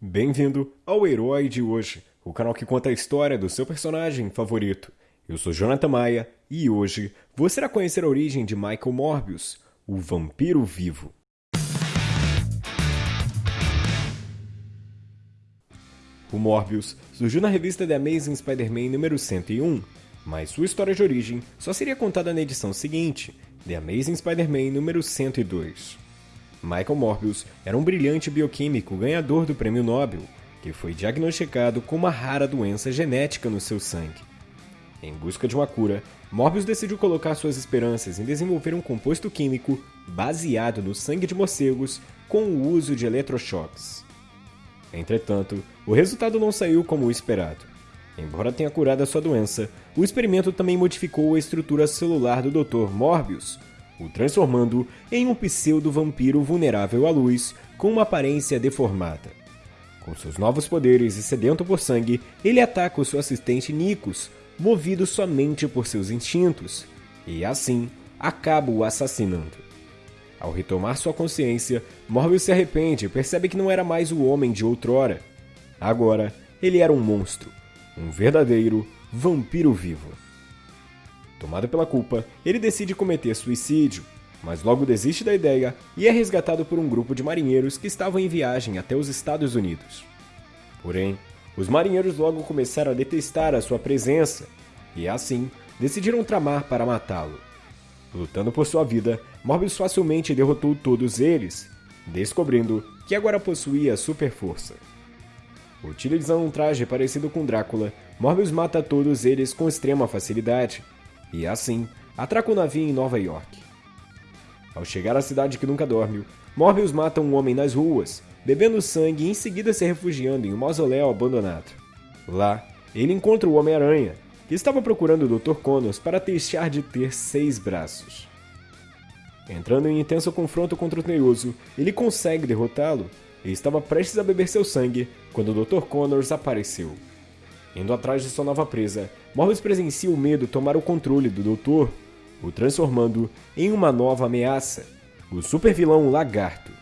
Bem-vindo ao Herói de Hoje, o canal que conta a história do seu personagem favorito. Eu sou Jonathan Maia e hoje você irá conhecer a origem de Michael Morbius, o vampiro vivo. O Morbius surgiu na revista The Amazing Spider-Man número 101, mas sua história de origem só seria contada na edição seguinte, The Amazing Spider-Man número 102. Michael Morbius era um brilhante bioquímico ganhador do Prêmio Nobel, que foi diagnosticado com uma rara doença genética no seu sangue. Em busca de uma cura, Morbius decidiu colocar suas esperanças em desenvolver um composto químico baseado no sangue de morcegos com o uso de eletrochoques. Entretanto, o resultado não saiu como o esperado. Embora tenha curado a sua doença, o experimento também modificou a estrutura celular do Dr. Morbius, o transformando em um pseudo-vampiro vulnerável à luz com uma aparência deformada. Com seus novos poderes e sedento por sangue, ele ataca o seu assistente Nikos, movido somente por seus instintos, e assim acaba o assassinando. Ao retomar sua consciência, Morbius se arrepende e percebe que não era mais o homem de outrora. Agora, ele era um monstro, um verdadeiro vampiro vivo. Tomado pela culpa, ele decide cometer suicídio, mas logo desiste da ideia e é resgatado por um grupo de marinheiros que estavam em viagem até os Estados Unidos. Porém, os marinheiros logo começaram a detestar a sua presença e, assim, decidiram tramar para matá-lo. Lutando por sua vida, Morbius facilmente derrotou todos eles, descobrindo que agora possuía super força. Utilizando um traje parecido com Drácula, Morbius mata todos eles com extrema facilidade, e assim atraca o navio em Nova York. Ao chegar à cidade que nunca dorme, Morbius mata um homem nas ruas, bebendo sangue e em seguida se refugiando em um mausoléu abandonado. Lá, ele encontra o Homem-Aranha, que estava procurando o Dr. Connors para deixar de ter seis braços. Entrando em intenso confronto contra o Teioso, ele consegue derrotá-lo e estava prestes a beber seu sangue quando o Dr. Connors apareceu. Indo atrás de sua nova presa, Morbius presencia o medo tomar o controle do Doutor, o transformando em uma nova ameaça, o supervilão Lagarto.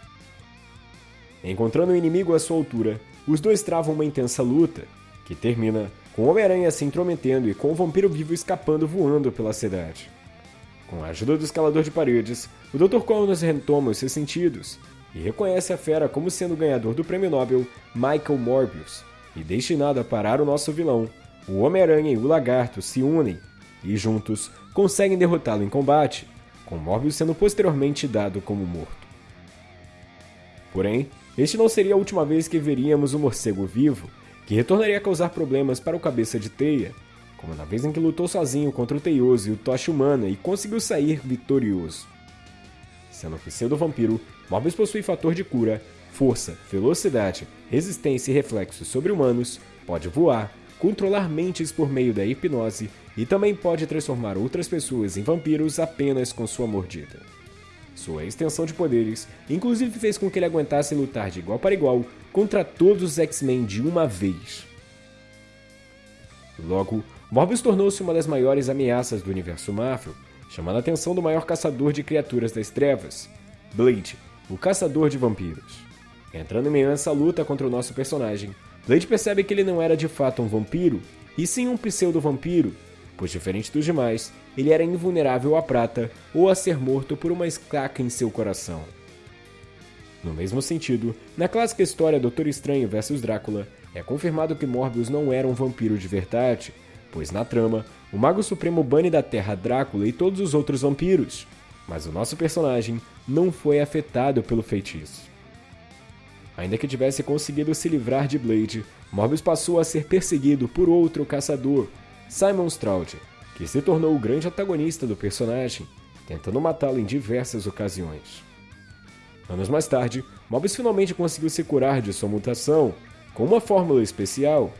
Encontrando o inimigo à sua altura, os dois travam uma intensa luta, que termina com Homem-Aranha se intrometendo e com o vampiro vivo escapando voando pela cidade. Com a ajuda do escalador de paredes, o Dr. Connors retoma os seus sentidos e reconhece a fera como sendo o ganhador do prêmio Nobel Michael Morbius, e destinado a parar o nosso vilão, o Homem-Aranha e o Lagarto se unem e juntos conseguem derrotá-lo em combate, com Morbius sendo posteriormente dado como morto. Porém, este não seria a última vez que veríamos o morcego vivo, que retornaria a causar problemas para o Cabeça de Teia, como na vez em que lutou sozinho contra o Teioso e o Tocha Humana e conseguiu sair vitorioso. Sendo pseudo-vampiro, Morbius possui fator de cura, força, velocidade, resistência e reflexos sobre-humanos, pode voar, controlar mentes por meio da hipnose e também pode transformar outras pessoas em vampiros apenas com sua mordida. Sua extensão de poderes inclusive fez com que ele aguentasse lutar de igual para igual contra todos os X-Men de uma vez. Logo, Morbius tornou-se uma das maiores ameaças do universo Marvel, chamando a atenção do maior caçador de criaturas das trevas, Blade, o caçador de vampiros. Entrando em meio a essa luta contra o nosso personagem, Blade percebe que ele não era de fato um vampiro, e sim um pseudo-vampiro, pois diferente dos demais, ele era invulnerável à prata ou a ser morto por uma esclaca em seu coração. No mesmo sentido, na clássica história Doutor Estranho vs Drácula, é confirmado que Morbius não era um vampiro de verdade, pois na trama, o Mago Supremo bane da Terra Drácula e todos os outros vampiros, mas o nosso personagem não foi afetado pelo feitiço. Ainda que tivesse conseguido se livrar de Blade, Morbius passou a ser perseguido por outro caçador, Simon Stroud, que se tornou o grande antagonista do personagem, tentando matá-lo em diversas ocasiões. Anos mais tarde, Morbius finalmente conseguiu se curar de sua mutação, com uma fórmula especial,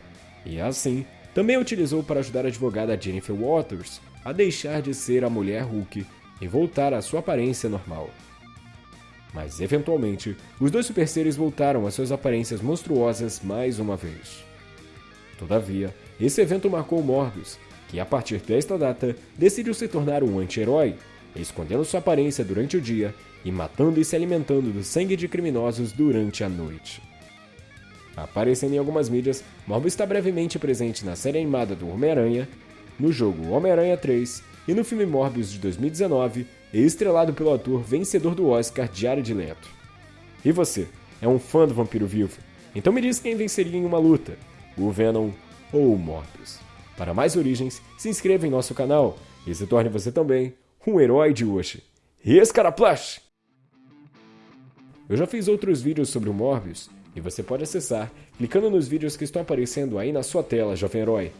e assim, também utilizou para ajudar a advogada Jennifer Waters a deixar de ser a mulher Hulk e voltar à sua aparência normal. Mas eventualmente, os dois super seres voltaram às suas aparências monstruosas mais uma vez. Todavia, esse evento marcou Morbius, que a partir desta data decidiu se tornar um anti-herói, escondendo sua aparência durante o dia e matando e se alimentando do sangue de criminosos durante a noite. Aparecendo em algumas mídias, Morbius está brevemente presente na série animada do Homem-Aranha, no jogo Homem-Aranha 3 e no filme Morbius de 2019, estrelado pelo ator vencedor do Oscar Jared Leto. E você, é um fã do Vampiro Vivo? Então me diz quem venceria em uma luta, o Venom ou o Morbius. Para mais origens, se inscreva em nosso canal e se torne você também um herói de hoje. Escaraplash! Eu já fiz outros vídeos sobre o Morbius e você pode acessar clicando nos vídeos que estão aparecendo aí na sua tela, jovem herói.